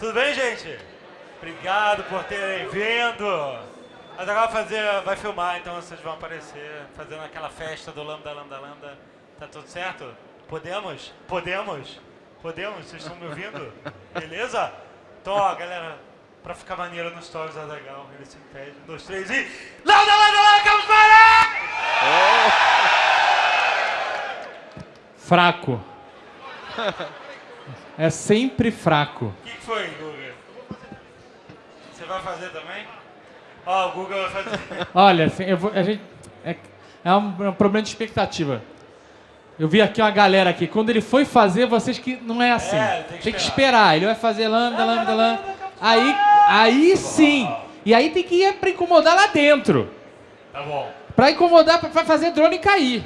Tudo bem, gente? Obrigado por terem vindo. Mas agora vai fazer, vai filmar, então vocês vão aparecer fazendo aquela festa do Lambda, Lambda, Lambda. Tá tudo certo? Podemos? Podemos? Podemos? Vocês estão me ouvindo? Beleza? Então, ó, galera, pra ficar maneiro nos stories da legal, ele se impede. Um, dois, três e. Lambda, Lambda, Lambda, Campus Fraco. É sempre fraco. O que, que foi, Guga? Você vai fazer também? Ó, o Guga vai fazer. Olha, assim, eu vou- a gente, é, é um, é um problema de expectativa. Eu vi aqui uma galera aqui. Quando ele foi fazer, vocês que não é assim. É, tem que tem que esperar. Ele vai fazer lambda, lambda, lambda. Aí, aí sim. E aí tem que ir pra incomodar lá dentro. Tá bom. Pra incomodar, pra fazer drone cair.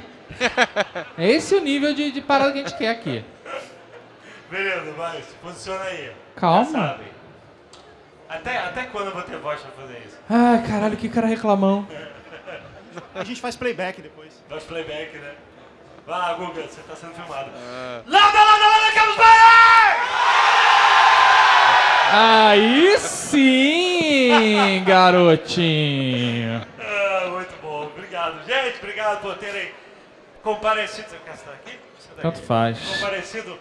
É esse o nível de, de parada que a gente quer aqui. Beleza, vai, se posiciona aí. Calma. Até, até quando eu vou ter voz pra fazer isso? Ai, caralho, que cara reclamão. A gente faz playback depois. Faz playback, né? Vai lá, Guga, você tá sendo filmado. Lambda, lambda, lambda, Campus Aí sim, garotinho. Ah, muito bom, obrigado. Gente, obrigado por terem comparecido. Você quer estar aqui? Você tá Tanto aqui? faz. Comparecido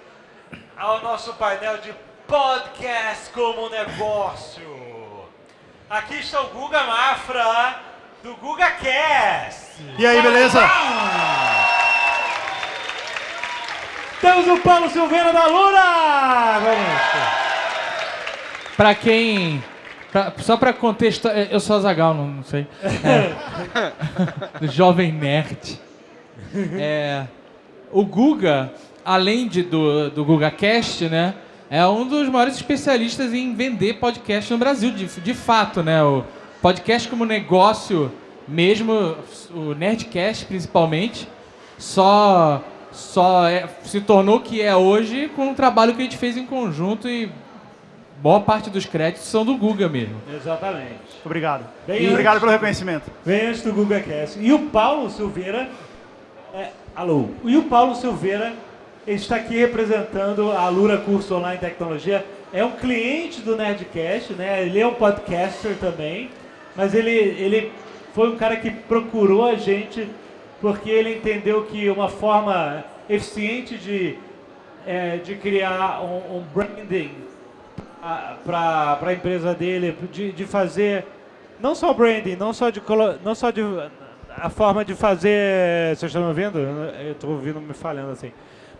ao nosso painel de podcast como negócio. Aqui está o Guga Mafra, do GugaCast. E aí, beleza? Temos o Paulo Silveira da! Vamos. Pra quem. pra- só pra contexto. Eu sou Azagal, não, não sei. É. Jovem Nerd. É, o Guga, além de, do, do GugaCast, né? É um dos maiores especialistas em vender podcast no Brasil, de, de fato, né? O podcast como negócio mesmo, o Nerdcast principalmente, só, só é- se tornou o que é hoje com o trabalho que a gente fez em conjunto e boa parte dos créditos são do Guga mesmo. Exatamente. Obrigado. Bem Obrigado antes. pelo reconhecimento. Vem antes do GugaCast. E o Paulo Silveira. é, alô. E o Paulo Silveira está aqui representando a Lura Curso Online Tecnologia. É um cliente do Nerdcast, né? Ele é um podcaster também. Mas ele, ele foi um cara que procurou a gente porque ele entendeu que uma forma eficiente de, é, de criar um, um branding para a empresa dele, de, de fazer não só branding, não só de não só de a forma de fazer, vocês estão me ouvindo? Eu estou ouvindo me falhando assim.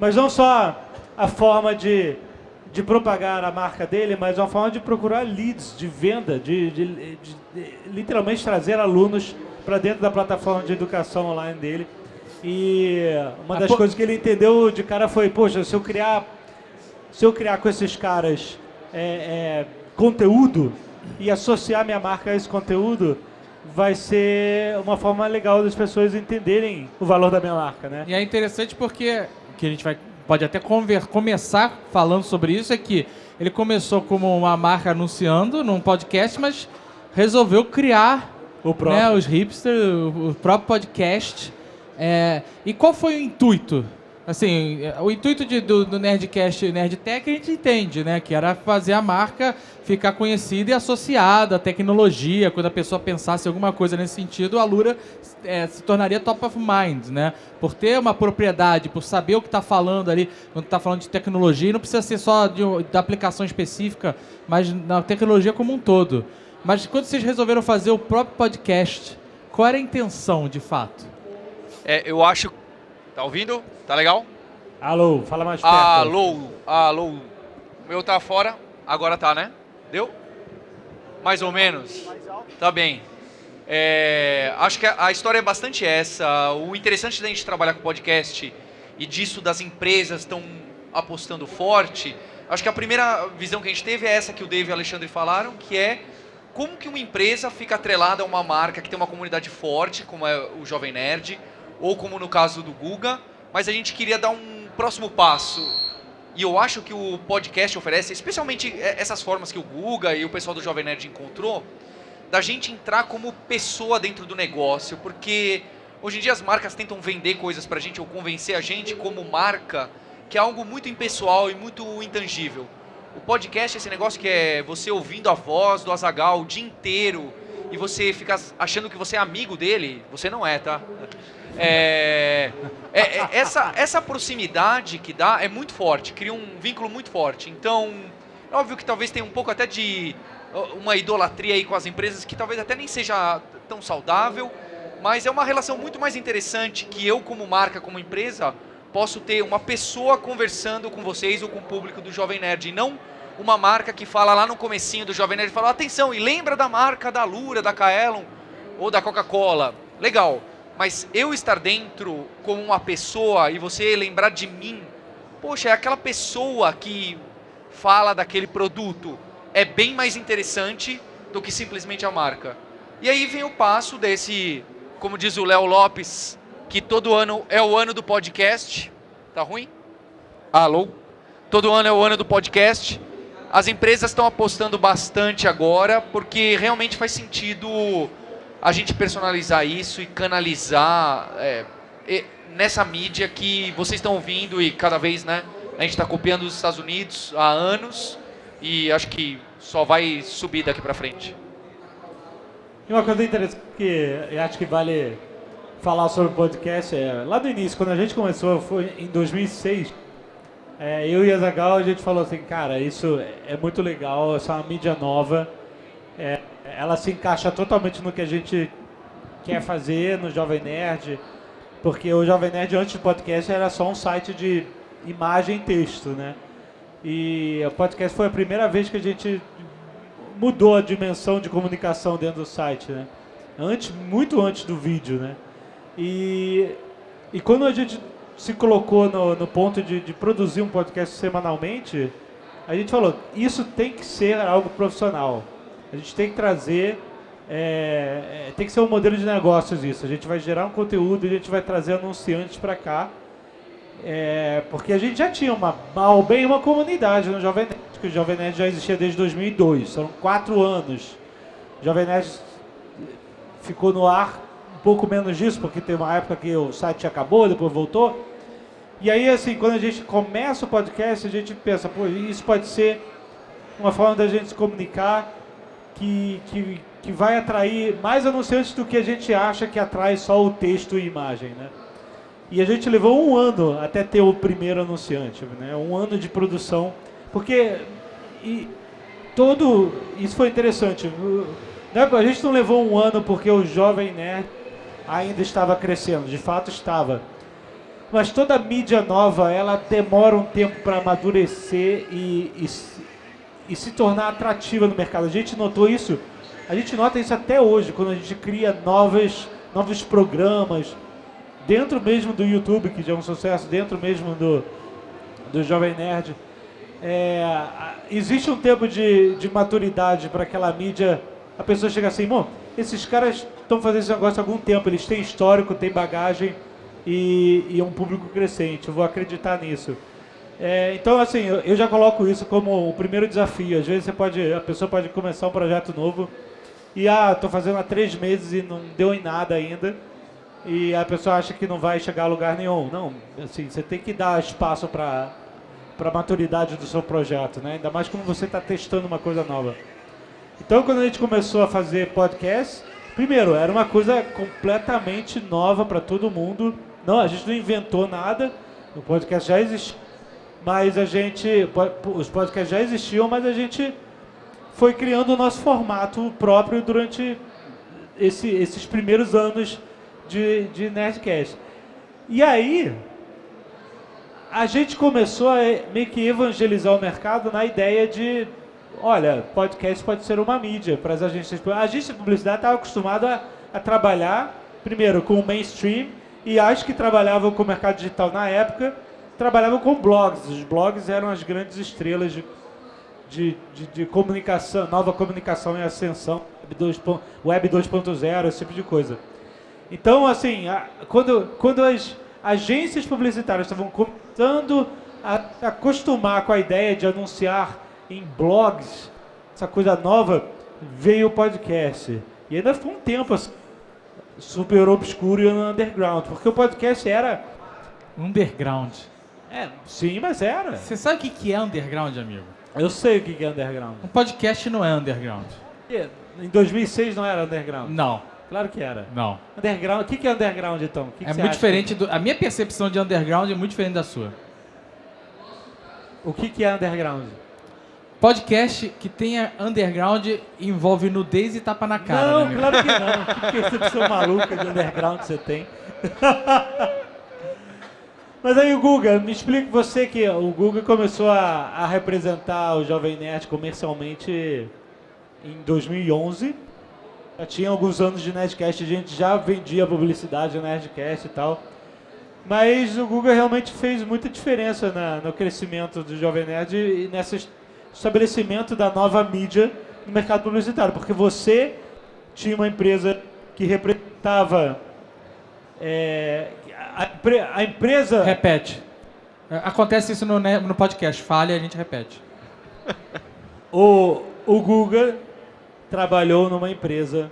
Mas não só a forma de de propagar a marca dele, mas uma forma de procurar leads de venda, de, de- de- de literalmente trazer alunos para dentro da plataforma de educação online dele. E uma das pô- coisas que ele entendeu de cara foi, poxa, se eu criar se eu criar com esses caras é, é, conteúdo e associar minha marca a esse conteúdo, vai ser uma forma legal das pessoas entenderem o valor da minha marca, né? E é interessante porque que a gente vai pode até conver- começar falando sobre isso é que ele começou como uma marca anunciando num podcast, mas resolveu criar O próprio. né, os hipsters, o, o próprio podcast. É, e qual foi o intuito? Assim, o intuito de- do, do Nerdcast Nerdtech a gente entende, né? Que era fazer a marca ficar conhecida e associada à tecnologia. Quando a pessoa pensasse alguma coisa nesse sentido, a Lura é, se tornaria top of mind, né? Por ter uma propriedade, por saber o que está falando ali, quando está falando de tecnologia, e não precisa ser só de, da aplicação específica, mas na tecnologia como um todo. Mas quando vocês resolveram fazer o próprio podcast, qual era a intenção, de fato? É, eu acho. Tá ouvindo? Tá legal? Alô, fala mais perto. Alô, alô. O meu tá fora, agora tá, né? Deu? Mais ou menos. Tá bem. É, acho que a, história é bastante essa. O interessante da gente trabalhar com podcast e disso das empresas estão apostando forte. Acho que a primeira visão que a gente teve é essa que o Dave e o Alexandre falaram, que é como que uma empresa fica atrelada a uma marca que tem uma comunidade forte, como é o Jovem Nerd, ou como no caso do Guga, mas a gente queria dar um próximo passo. E eu acho que o podcast oferece, especialmente eh, essas formas que o Guga e o pessoal do Jovem Nerd encontrou, da gente entrar como pessoa dentro do negócio, porque hoje em dia as marcas tentam vender coisas pra gente ou convencer a gente como marca que é algo muito impessoal e muito intangível. O podcast é esse negócio que é você ouvindo a voz do Azagal o dia inteiro e você fica achando que você é amigo dele. Você não é, tá? É, é, é, essa, essa proximidade que dá é muito forte, cria um vínculo muito forte. Então, é óbvio que talvez tenha um pouco até de uma idolatria aí com as empresas que talvez até nem seja tão saudável, mas é uma relação muito mais interessante que eu como marca, como empresa, posso ter uma pessoa conversando com vocês ou com o público do Jovem Nerd, e não uma marca que fala lá no comecinho do Jovem Nerd, fala, atenção, e lembra da marca da Lura, da Kaelon ou da Coca-Cola. Legal, mas eu estar dentro como uma pessoa e você lembrar de mim, poxa, é aquela pessoa que fala daquele produto, é bem mais interessante do que simplesmente a marca. E aí vem o passo desse, como diz o Léo Lopes, que todo ano é o ano do podcast. Tá ruim? Alô? Todo ano é o ano do podcast. As empresas estão apostando bastante agora, porque realmente faz sentido a gente personalizar isso e canalizar é, nessa mídia que vocês estão ouvindo e cada vez, né? A gente está copiando os Estados Unidos há anos e acho que só vai subir daqui para frente. E uma coisa interessante que eu acho que vale falar sobre o podcast é, lá do início, quando a gente começou, foi em 2006, é, eu e a Zagal, a gente falou assim, cara, isso é muito legal, essa é uma mídia nova, é, ela se encaixa totalmente no que a gente quer fazer no Jovem Nerd, porque o Jovem Nerd antes do podcast era só um site de imagem e texto, né? E o podcast foi a primeira vez que a gente mudou a dimensão de comunicação dentro do site, né? Antes, muito antes do vídeo, né? E, e quando a gente se colocou no, no ponto de, de, produzir um podcast semanalmente, a gente falou, isso tem que ser algo profissional. A gente tem que trazer, é, é, tem que ser um modelo de negócios isso. A gente vai gerar um conteúdo e a gente vai trazer anunciantes para cá. É, porque a gente já tinha uma, mal bem uma comunidade no Jovem Nerd, que o Jovem Nerd já existia desde 2002, são quatro anos. O Jovem Nerd ficou no ar um pouco menos disso, porque tem uma época que o site acabou, depois voltou. E aí, assim, quando a gente começa o podcast, a gente pensa, pô, isso pode ser uma forma da gente se comunicar que, que, que vai atrair mais anunciantes do que a gente acha que atrai só o texto e imagem, né? E a gente levou um ano até ter o primeiro anunciante, né? Um ano de produção, porque e todo isso foi interessante. Né? A gente não levou um ano porque o jovem nerd ainda estava crescendo, de fato estava. Mas toda mídia nova, ela demora um tempo para amadurecer e, e, e se tornar atrativa no mercado. A gente notou isso, a gente nota isso até hoje, quando a gente cria novas, novos programas, dentro mesmo do YouTube, que já é um sucesso, dentro mesmo do, do Jovem Nerd. É, existe um tempo de, de maturidade para aquela mídia, a pessoa chega assim, bom, esses caras estão fazendo esse negócio há algum tempo, eles têm histórico, têm bagagem e, e um público crescente, eu vou acreditar nisso. É, então, assim, eu, já coloco isso como o primeiro desafio. Às vezes você pode, a pessoa pode começar um projeto novo e, ah, estou fazendo há três meses e não deu em nada ainda. E a pessoa acha que não vai chegar a lugar nenhum. Não, assim, você tem que dar espaço para para a maturidade do seu projeto, né? Ainda mais quando você está testando uma coisa nova. Então, quando a gente começou a fazer podcast, primeiro, era uma coisa completamente nova para todo mundo. Não, a gente não inventou nada. O podcast já existia mas a gente, os podcasts já existiam, mas a gente foi criando o nosso formato próprio durante esse, esses primeiros anos de, de Nerdcast. E aí, a gente começou a meio que evangelizar o mercado na ideia de, olha, podcast pode ser uma mídia para as agências. A agência de publicidade estava acostumada a, a trabalhar, primeiro, com o mainstream, e acho que trabalhava com o mercado digital na época, trabalhavam com blogs. Os blogs eram as grandes estrelas de, de, de, de comunicação, nova comunicação em ascensão, Web 2.0, esse tipo de coisa. Então, assim, a, quando, quando as agências publicitárias estavam começando a, acostumar com a ideia de anunciar em blogs, essa coisa nova, veio o podcast. E ainda foi um tempo assim, super obscuro e underground, porque o podcast era... Underground. É, sim, mas era. Você sabe o que, que é underground, amigo? Eu sei o que que é underground. Um podcast não é underground. Em 2006 não era underground? Não, Claro que era. não. Underground, o que que é underground então? Que É muito diferente do. A minha percepção de underground é muito diferente da sua. O que que é underground? Podcast que tenha underground envolve nudez e tapa na cara. não, né, claro que não. Que percepção maluca de underground você tem? Mas aí o Guga, me explica você que o Guga começou a, a representar o Jovem Nerd comercialmente em 2011. Já tinha alguns anos de Nerdcast, a gente já vendia publicidade de Nerdcast e tal. Mas o Guga realmente fez muita diferença na- no crescimento do Jovem Nerd e nesse es- estabelecimento da nova mídia no mercado publicitário. Porque você tinha uma empresa que representava. é, a, empre- a empresa. Repete. É, Acontece isso no, ne- no podcast. Falha e a gente repete. O, o Guga trabalhou numa empresa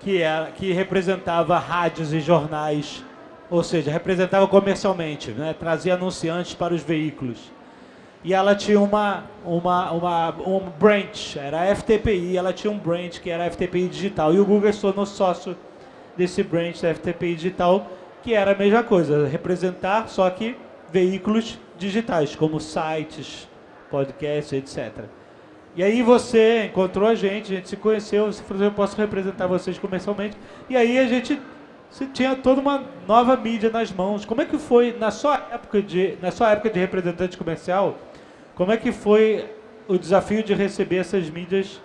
que, era, que representava rádios e jornais, ou seja, representava comercialmente, né? trazia anunciantes para os veículos. E ela tinha uma, uma, uma, um branch, era a FTPI, ela tinha um branch que era a FTPI Digital. E o Guga se tornou sócio desse branch da FTPI Digital, que era a mesma coisa, representar só que veículos digitais, como sites, podcasts, etc. E aí você encontrou a gente, a gente se conheceu, você falou, eu posso representar vocês comercialmente. E aí a gente você tinha toda uma nova mídia nas mãos. Como é que foi na sua época de na sua época de representante comercial? Como é que foi o desafio de receber essas mídias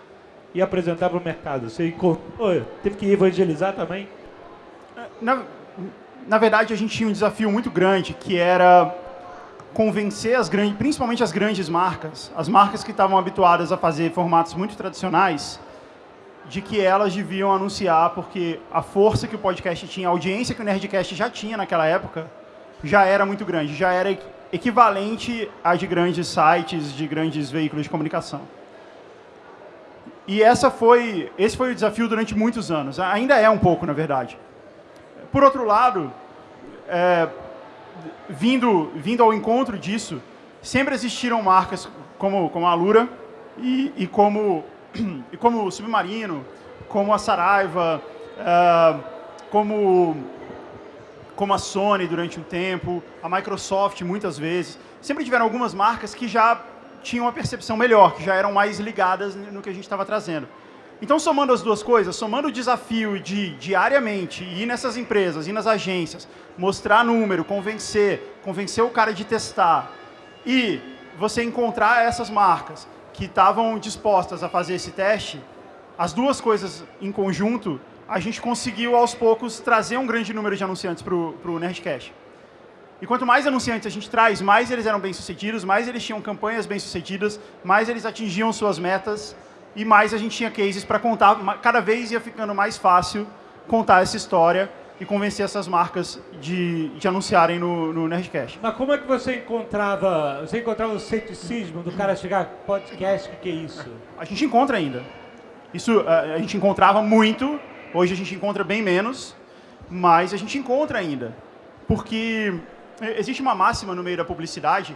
e apresentar para o mercado? Você encontrou, teve que evangelizar também? Na, na verdade, a gente tinha um desafio muito grande, que era convencer as grandes, principalmente as grandes marcas, as marcas que estavam habituadas a fazer formatos muito tradicionais, de que elas deviam anunciar, porque a força que o podcast tinha, a audiência que o Nerdcast já tinha naquela época, já era muito grande, já era equi- equivalente a de grandes sites, de grandes veículos de comunicação. E essa foi, esse foi o desafio durante muitos anos. Ainda é um pouco, na verdade. Por outro lado, é, vindo, vindo ao encontro disso, sempre existiram marcas como, como a Lura e, e como, e como o Submarino, como a Saraiva, é, como, como a Sony durante um tempo, a Microsoft muitas vezes. Sempre tiveram algumas marcas que já tinham uma percepção melhor, que já eram mais ligadas no que a gente estava trazendo. Então, somando as duas coisas, somando o desafio de diariamente ir nessas empresas, ir nas agências, mostrar número, convencer, convencer o cara de testar, e você encontrar essas marcas que estavam dispostas a fazer esse teste, as duas coisas em conjunto, a gente conseguiu aos poucos trazer um grande número de anunciantes para o Nerdcast. E quanto mais anunciantes a gente traz, mais eles eram bem-sucedidos, mais eles tinham campanhas bem-sucedidas, mais eles atingiam suas metas e mais a gente tinha cases para contar. Cada vez ia ficando mais fácil contar essa história e convencer essas marcas de, de anunciarem no, no Nerdcast. Mas como é que você encontrava, você encontrava o ceticismo do cara chegar, podcast, o que, que é isso? A gente encontra ainda. Isso eh, a gente encontrava muito, hoje a gente encontra bem menos, mas a gente encontra ainda. Porque existe uma máxima no meio da publicidade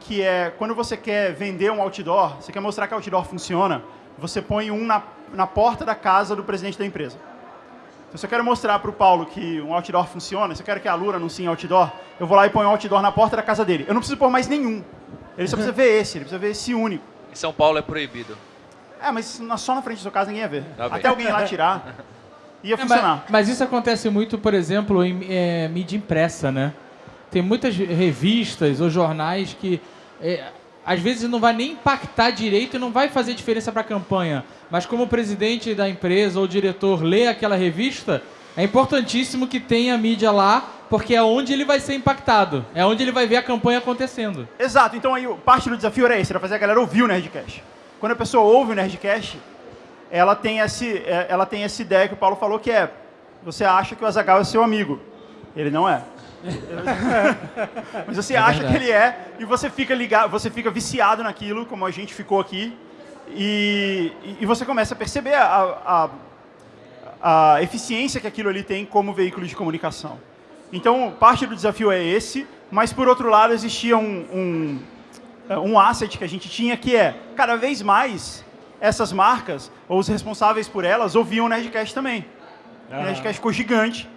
que é quando você quer vender um outdoor, você quer mostrar que o outdoor funciona, você põe um na, na porta da casa do presidente da empresa. Então, se eu quero mostrar para o Paulo que um outdoor funciona, se eu quero que a Lura anuncie outdoor, eu vou lá e ponho um outdoor na porta da casa dele. Eu não preciso pôr mais nenhum. Ele só precisa ver esse, ele precisa ver esse único. Em São Paulo é proibido. É, mas só na frente da sua casa ninguém ia ver. Tá. Até alguém ir lá tirar, ia É, mas, funcionar. mas isso acontece muito, por exemplo, em é, mídia impressa, né? Tem muitas revistas ou jornais que é, às vezes não vai nem impactar direito e não vai fazer diferença para a campanha. Mas como o presidente da empresa ou diretor lê aquela revista, é importantíssimo que tenha a mídia lá, porque é onde ele vai ser impactado. É onde ele vai ver a campanha acontecendo. Exato, então aí parte do desafio era esse, era fazer a galera ouvir o Nerdcast. Quando a pessoa ouve o Nerdcast, ela tem, esse, é, ela tem essa ideia que o Paulo falou que é, você acha que o Azagal é seu amigo. Ele não é. Mas você É acha verdade. que ele é e você fica ligado, você fica viciado naquilo, como a gente ficou aqui, e, e- você começa a perceber a, a, a eficiência que aquilo ali tem como veículo de comunicação. Então, parte do desafio é esse, mas por outro lado existia um, um, um asset que a gente tinha que é, cada vez mais, essas marcas, ou os responsáveis por elas, ouviam o Nerdcast também. O Ah. Nerdcast ficou gigante.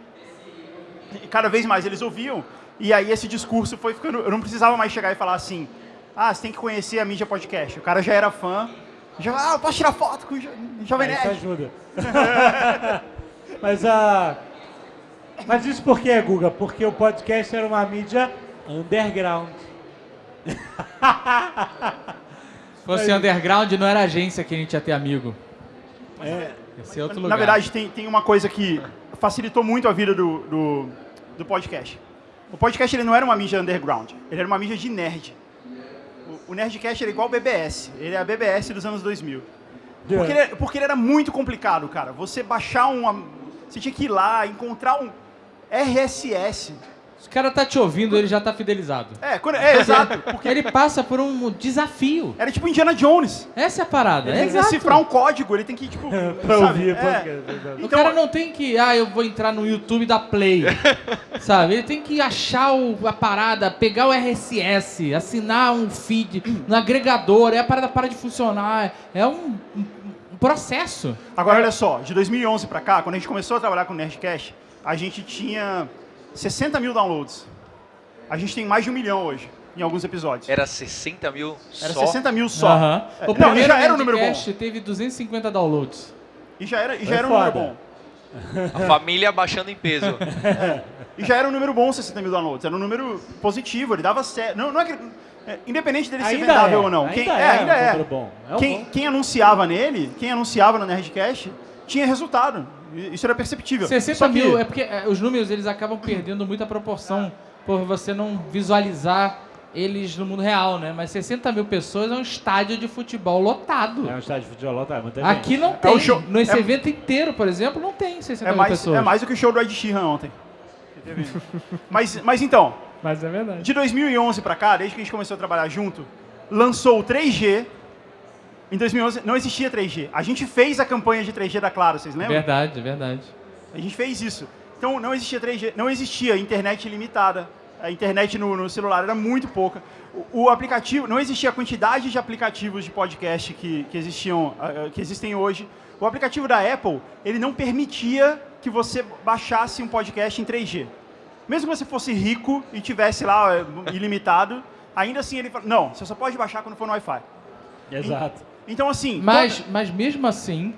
E cada vez mais eles ouviam. E aí esse discurso foi ficando... Eu não precisava mais chegar e falar assim, ah, você tem que conhecer a mídia podcast. O cara já era fã. Já, ah, eu posso tirar foto com o Jo- Jovem É, isso Nerd. ajuda. Mas a. Mas isso por quê, Guga? Porque o podcast era uma mídia underground. Se fosse underground, não era agência que a gente ia ter amigo. É, Ia ser outro lugar. Na verdade, tem, tem uma coisa que facilitou muito a vida do, do, do podcast. O podcast ele não era uma mídia underground, ele era uma mídia de nerd. O, o Nerdcast era igual o BBS, ele é a BBS dos anos 2000. Porque ele, porque ele era muito complicado, cara. Você baixar uma... Você tinha que ir lá, encontrar um RSS. Se o cara tá te ouvindo, ele já tá fidelizado. É, quando- é exato. Porque Ele passa por um desafio. era tipo Indiana Jones. Essa é a parada. Ele É tem que exato. decifrar um código, ele tem que, tipo... pra sabe? ouvir É. podcast. exato. O Então- cara não tem que, ah, eu vou entrar no YouTube da Play, sabe? Ele tem que achar o- a parada, pegar o RSS, assinar um feed no agregador, aí a parada para de funcionar. É um, um- um processo. Agora, olha só, de 2011 pra cá, quando a gente começou a trabalhar com o Nerdcast, a gente tinha 60 mil downloads. A gente tem mais de um milhão hoje, em alguns episódios. Era 60 mil Era só. 60 mil só. Aham. É, O não, primeiro e já era um número bom. Nerdcast teve 250 downloads. E já era, e já É era um número foda. bom. A família baixando em peso. E já era um número bom 60 mil downloads. Era um número positivo, ele dava certo. Não, não é que, é, independente dele ser Ainda vendável é, ou não. ainda quem, é, é, ainda um é. É um quem, bom. quem anunciava nele, quem anunciava no Nerdcast, tinha resultado. Isso era perceptível. 60 Só que- mil, é porque é, os números eles acabam perdendo muita proporção por você não visualizar eles no mundo real, né? Mas 60 mil pessoas é um estádio de futebol lotado. É um estádio de futebol, gente. Aqui não É tem. o show- Nesse é- evento inteiro, por exemplo, não tem 60 É mil mais, pessoas. é mais do que o show do Ed Sheeran ontem. mas, mas então, Mas é verdade. de 2011 pra cá, desde que a gente começou a trabalhar junto, lançou o 3G. Em 2011 não existia 3G. A gente fez a campanha de 3G da Claro, vocês lembram? Verdade, é verdade. A gente fez isso. Então não existia 3G, não existia internet ilimitada. A internet no, no celular era muito pouca. O, o aplicativo, não existia a quantidade de aplicativos de podcast que, que existiam, ah, ah, que existem hoje. O aplicativo da Apple, ele não permitia que você baixasse um podcast em 3G. Mesmo que você fosse rico e tivesse lá eh, ilimitado, ainda assim ele fala, não, você só pode baixar quando for no Wi-Fi. Exato. Então assim, Mas, toda- mas mesmo assim,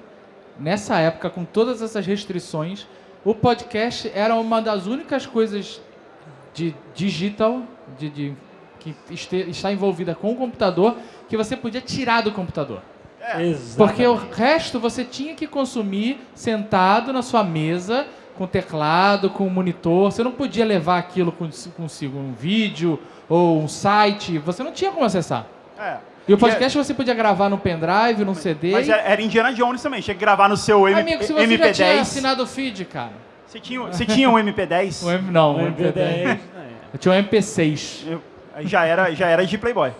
nessa época, com todas essas restrições, o podcast era uma das únicas coisas de digital, de, de- que este- está envolvida com o computador, que você podia tirar do computador. Exato. Porque o resto você tinha que consumir sentado na sua mesa, com teclado, com monitor. Você não podia levar aquilo cons- consigo, um vídeo ou um site. Você não tinha como acessar. é. E o Que é- podcast você podia gravar no pendrive, num CD. Mas era, era Indiana Jones também, tinha que gravar no seu M- Amigo, se você já tinha MP10. assinado o feed, cara. Você tinha, você tinha um MP10? O M, não, O o MP10. MP10. Eu tinha um MP6. Eu- aí já era, já era de Playboy.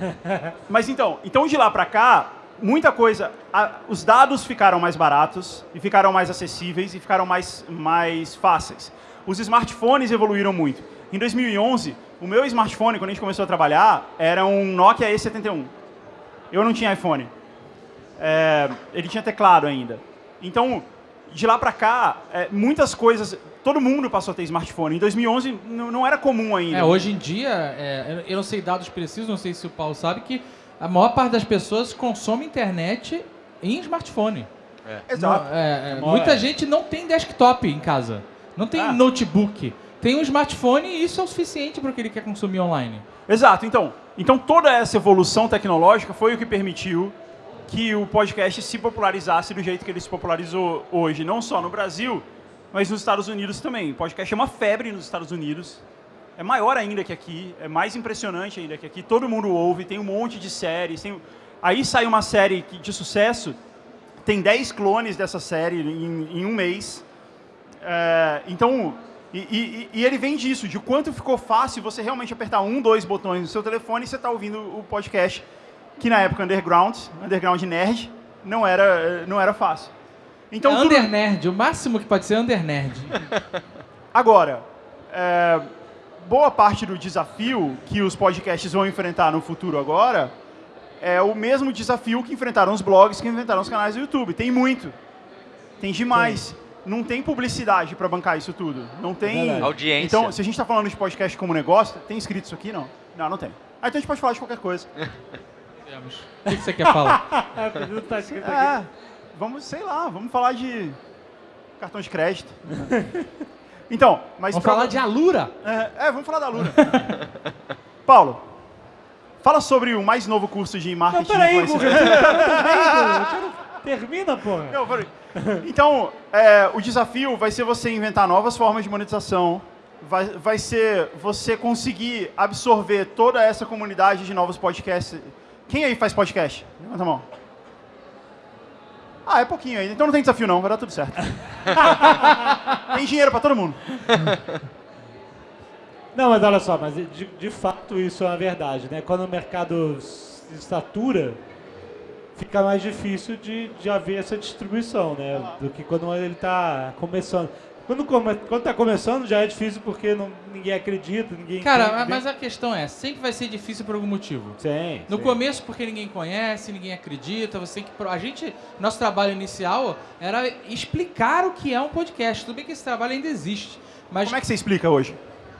Mas então, então de lá pra cá, muita coisa. a- os dados ficaram mais baratos e ficaram mais acessíveis e ficaram mais, mais fáceis. Os smartphones evoluíram muito. Em 2011, o meu smartphone, quando a gente começou a trabalhar, era um Nokia E71. Eu não tinha iPhone. É, ele tinha teclado ainda. Então, de lá pra cá, é, muitas coisas. Todo mundo passou a ter smartphone. Em 2011 não, era comum ainda. É, hoje em dia, é, eu não sei dados precisos, não sei se o Paulo sabe, que a maior parte das pessoas consome internet em smartphone. Exato. Não, é, é, Maior- muita é. gente não tem desktop em casa. Não tem Ah. notebook. Tem um smartphone e isso é o suficiente para o que ele quer consumir online. Exato. Então, então toda essa evolução tecnológica foi o que permitiu que o podcast se popularizasse do jeito que ele se popularizou hoje, não só no Brasil, mas nos Estados Unidos também. O podcast é uma febre nos Estados Unidos. É maior ainda que aqui, é mais impressionante ainda que aqui. Todo mundo ouve, tem um monte de séries. Tem... Aí sai uma série de sucesso, tem 10 clones dessa série em, em um mês. É, então, e, e- e ele vem disso, de quanto ficou fácil você realmente apertar um, dois botões no seu telefone e você está ouvindo o podcast, que na época underground, underground nerd, não era, não era fácil. Então, é tudo- under nerd, o máximo que pode ser under nerd. agora, é, boa parte do desafio que os podcasts vão enfrentar no futuro agora é o mesmo desafio que enfrentaram os blogs, que enfrentaram os canais do YouTube. Tem muito. Tem demais. Não tem publicidade para bancar isso tudo. Não tem. Verdade. Audiência. Então, se a gente está falando de podcast como negócio, tem escrito isso aqui? Não. Não, não tem. Aí então a gente pode falar de qualquer coisa. Temos. O que você quer falar? Não tá escrito aqui. É, vamos, sei lá, vamos falar de cartão de crédito. Então, mas Vamos pra- falar de Alura? É, é, vamos falar da Lura. Paulo, fala sobre o mais novo curso de Não, marketing. peraí, tá falando bem, Guga. Termina, porra. Não, peraí. Então, é, o desafio vai ser você inventar novas formas de monetização, vai, vai ser você conseguir absorver toda essa comunidade de novos podcasts. Quem aí faz podcast? Levanta a mão. Ah, é pouquinho ainda. Então não tem desafio não, vai dar tudo certo. tem dinheiro pra todo mundo. Não, mas olha só, mas de, de fato isso é uma verdade, né? Quando o mercado se satura, fica mais difícil de, de haver essa distribuição, né? Do que quando ele está começando. Quando come, quando está começando já é difícil porque não, ninguém acredita, ninguém Cara, entende. mas a questão é, sempre vai ser difícil por algum motivo. Sim, No sim. começo, porque ninguém conhece, ninguém acredita, você tem que. A gente. Nosso trabalho inicial era explicar o que é um podcast. Tudo bem que esse trabalho ainda existe. Mas Como é que você explica hoje?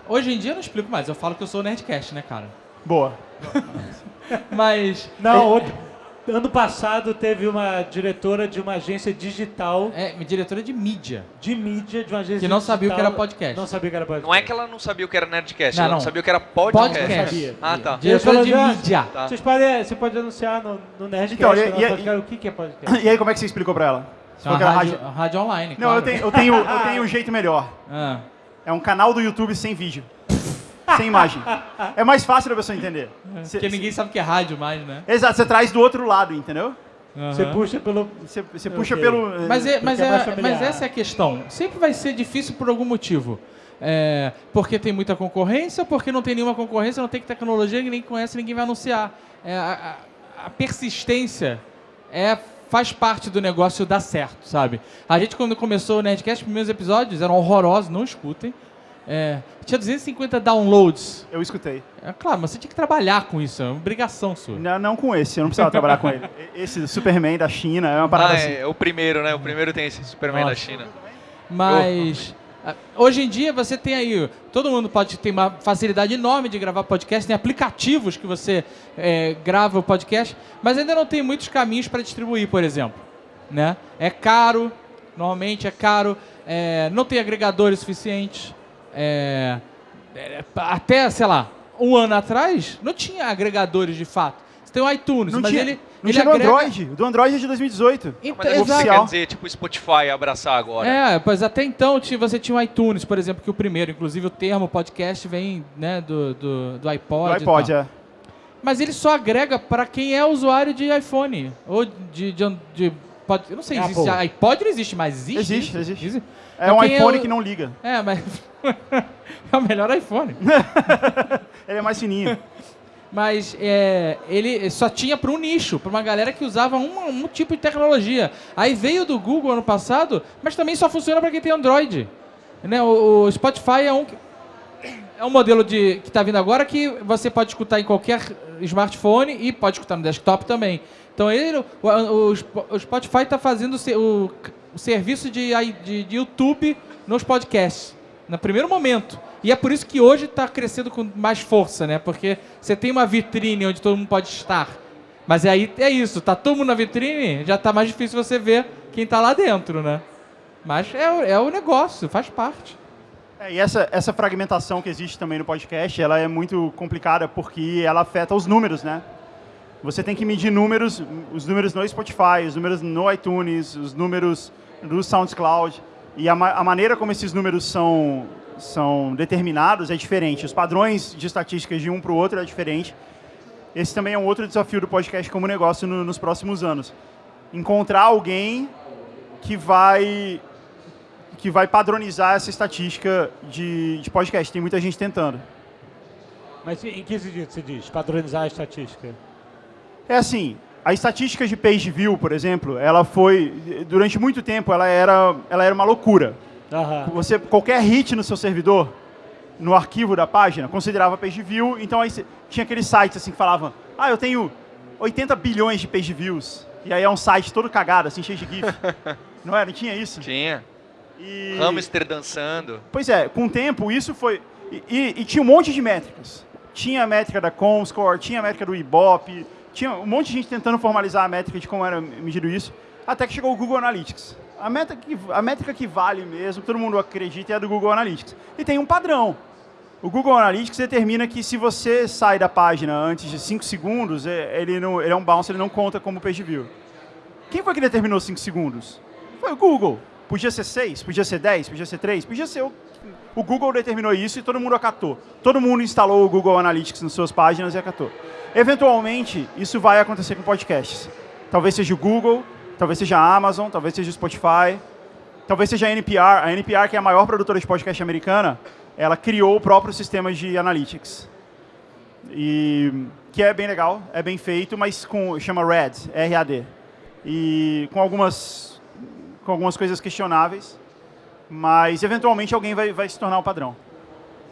hoje em dia eu não explico mais. Eu falo que eu sou Nerdcast, né, cara? Boa. Mas. Não, outro- ano passado teve uma diretora de uma agência digital É, diretora de mídia. de mídia de uma agência Que não sabia o que digital- era podcast. Não sabia o que era podcast. Não é que ela não sabia o que era Nerdcast, Não, ela não não. sabia o que era podcast. Podcast. Sabia. Ah, tá. Diretora de falou, mídia. Tá. Vocês podem, você pode anunciar no, no Nerdcast, Então, e- e- podcast, o que, que é podcast. E aí, como é que você explicou pra ela? Você É que era rádio, rádio- rádio online. Não, eu claro. tenho, eu, tenho, eu tenho um jeito melhor. Ah. É um canal do YouTube sem vídeo. Sem imagem. É mais fácil da pessoa entender. Cê- Porque ninguém sabe o que é rádio mais, né? Exato, você traz do outro lado, entendeu? Você Aham. puxa pelo... Você, você puxa Ok. pelo... Mas, é, mas, é é, mas essa é a questão. Sempre vai ser difícil por algum motivo. É, porque tem muita concorrência, porque não tem nenhuma concorrência, não tem tecnologia, ninguém conhece, ninguém vai anunciar. É, a, a- a persistência é, faz parte do negócio dar certo, sabe? A gente, quando começou o Nerdcast, os primeiros episódios eram horrorosos, não escutem. É, tinha 250 downloads. Eu escutei. É claro, mas você tinha que trabalhar com isso, é uma obrigação sua. Não, não com esse, eu não precisava trabalhar com ele. Esse Superman da China é uma parada Ah, assim. é, o primeiro, né? O primeiro tem esse Superman da Nossa. China. Mas ah, hoje em dia você tem aí, todo mundo pode ter uma facilidade enorme de gravar podcast, tem aplicativos que você eh, grava o podcast, mas ainda não tem muitos caminhos para distribuir, por exemplo. Né? É caro, normalmente é caro, eh, não tem agregadores suficientes. Eh, eh, até, sei lá, um ano atrás, não tinha agregadores de fato. Você tem o iTunes, Não mas tinha, ele. não ele tinha do agrega- Android. O do Android é de 2018. Então, Mas é o que exato. quer dizer, tipo, Spotify abraçar agora. É, pois até então você tinha o iTunes, por exemplo, que o primeiro, inclusive o termo podcast vem né, do, do, do iPod. Do e iPod, tal. é. Mas ele só agrega para quem é usuário de iPhone. Ou de. de, de pod- eu não sei, Apple. existe. iPod não existe mais. Existe? Existe, isso? existe. É um iPhone o- que não liga. É, mas. é o melhor iPhone. Ele é mais fininho. Mas é, ele só tinha para um nicho, para uma galera que usava um, um tipo de tecnologia. Aí veio do Google ano passado, mas também só funciona para quem tem Android. Né? O, o Spotify é um, é um modelo de, que está vindo agora que você pode escutar em qualquer smartphone e pode escutar no desktop também. Então ele, o, o, o Spotify está fazendo o, o, serviço de, de, de YouTube nos podcasts, no primeiro momento. E é por isso que hoje está crescendo com mais força, né? Porque você tem uma vitrine onde todo mundo pode estar. Mas aí é isso, tá todo mundo na vitrine, já tá mais difícil você ver quem tá lá dentro, né? Mas é, é o negócio, faz parte. É, e essa, essa fragmentação que existe também no podcast, ela é muito complicada porque ela afeta os números, né? Você tem que medir números, os números no Spotify, os números no iTunes, os números do SoundCloud. E a, ma- a maneira como esses números são, são determinados é diferente. Os padrões de estatísticas de um para o outro é diferente. Esse também é um outro desafio do podcast como negócio no- nos próximos anos. Encontrar alguém que vai que vai padronizar essa estatística de, de podcast. Tem muita gente tentando. Mas em que sentido se diz? Padronizar a estatística. É assim, a estatística de page view, por exemplo, ela foi durante muito tempo ela era ela era uma loucura. Aham. Você qualquer hit no seu servidor no arquivo da página, considerava page view, então aí tinha aqueles sites assim que falavam, ah, eu tenho 80 bilhões de page views, e aí é um site todo cagado, assim, cheio de GIF. Não era? Não tinha isso? Tinha. E... Hamster dançando. Pois é, com o tempo isso foi... E, e, e, tinha um monte de métricas. Tinha a métrica da Comscore, tinha a métrica do Ibope, tinha um monte de gente tentando formalizar a métrica de como era medido isso, até que chegou o Google Analytics. A métrica que, a métrica que vale mesmo, todo mundo acredita, é a do Google Analytics. E tem um padrão. O Google Analytics determina que se você sai da página antes de 5 segundos, é, ele, não, ele é um bounce, ele não conta como page view. Quem foi que determinou 5 segundos? Foi o Google. Podia ser 6, podia ser 10, podia ser 3, podia ser o... O Google determinou isso e todo mundo acatou. Todo mundo instalou o Google Analytics nas suas páginas e acatou. Eventualmente, isso vai acontecer com podcasts. Talvez seja o Google, talvez seja a Amazon, talvez seja o Spotify, talvez seja a NPR. A NPR, que é a maior produtora de podcast americana, ela criou o próprio sistema de analytics. E, que é bem legal, é bem feito, mas com, chama RAD, R-A-D. E com algumas, com algumas coisas questionáveis, mas eventualmente alguém vai, vai se tornar o padrão.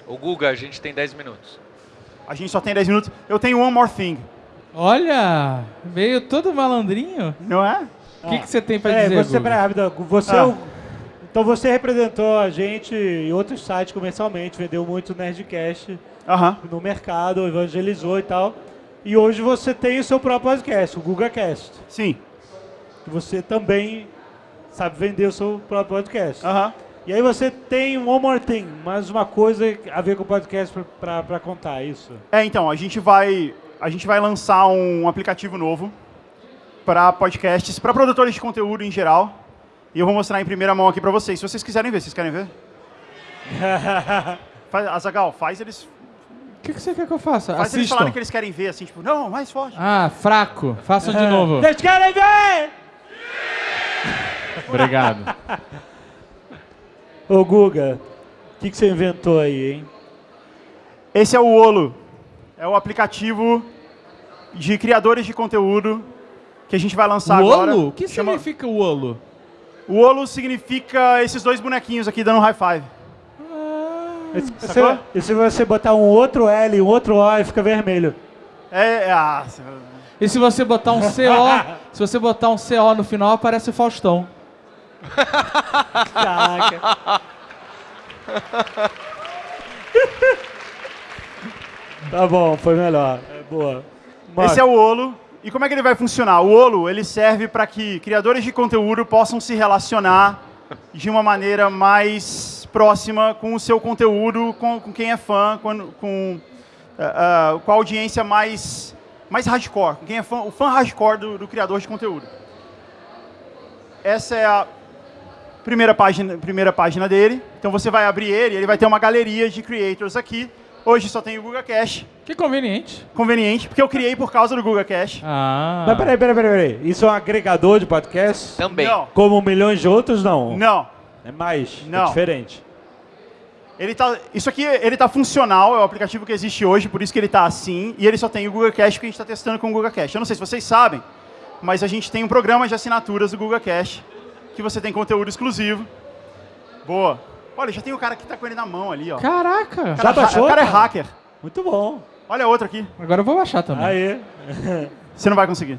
O Guga, a gente tem 10 minutos. A gente só tem 10 minutos. Eu tenho one more thing. Olha, veio todo malandrinho. Não é? O que, que você tem para É, dizer, você, Guga? rápido, você é Ah. o- então você representou a gente em outros sites comercialmente, vendeu muito Nerdcast Aham. no mercado, evangelizou e tal. E hoje você tem o seu próprio podcast, o GugaCast. Sim. que Você também sabe vender o seu próprio podcast. Aham. E aí você tem um One More Thing, mais uma coisa a ver com o podcast pra contar, isso. É, então, a gente vai, a gente vai lançar um aplicativo novo para podcasts, para produtores de conteúdo em geral. E eu vou mostrar em primeira mão aqui para vocês. Se vocês quiserem ver, vocês querem ver? Faz, Azagal, faz eles, O que, que você quer que eu faça? faz eles Assistam. falarem que eles querem ver, assim, tipo, não, mais forte. Ah, fraco. Façam de novo. Vocês querem ver? Obrigado. Ô Guga, o que, que você inventou aí, hein? Esse é o Olo. É o aplicativo de criadores de conteúdo que a gente vai lançar O agora. olo? O que Chama- significa o olo? O Olo significa esses dois bonequinhos aqui dando high five. E você, e se você botar um outro L e um outro O, aí fica vermelho. É, é ah, E se você botar um CO, se você botar um CO no final, aparece o Faustão. Caraca. tá bom, foi melhor. É boa. Esse é o Olo. E como é que ele vai funcionar? O Olo ele serve para que criadores de conteúdo possam se relacionar de uma maneira mais próxima com o seu conteúdo, com, com quem é fã, com, com, ah, ah, com a audiência mais, mais hardcore, com quem é fã, o fã hardcore do, do criador de conteúdo. Essa é a primeira página, primeira página dele. Então você vai abrir ele, ele vai ter uma galeria de creators aqui. Hoje só tem o Google Cache, Que conveniente. conveniente, porque eu criei por causa do Google Cache. Ah. Mas peraí, peraí, peraí, peraí. Isso é um agregador de podcast? Também. Não, Como milhões de outros, não. não. É mais. É Não. diferente. Ele tá, isso aqui ele tá funcional, é o aplicativo que existe hoje, por isso que ele está assim, e ele só tem o Google Cache que a gente está testando com o Google Cache. Eu não sei se vocês sabem, mas a gente tem um programa de assinaturas do Google Cache, que você tem conteúdo exclusivo. Boa. Olha, já tem o cara que está com ele na mão ali, ó. Caraca. O cara, Já baixou, o cara é hacker. Muito bom. Olha outro aqui. Agora eu vou baixar também. Aí. Você não vai conseguir.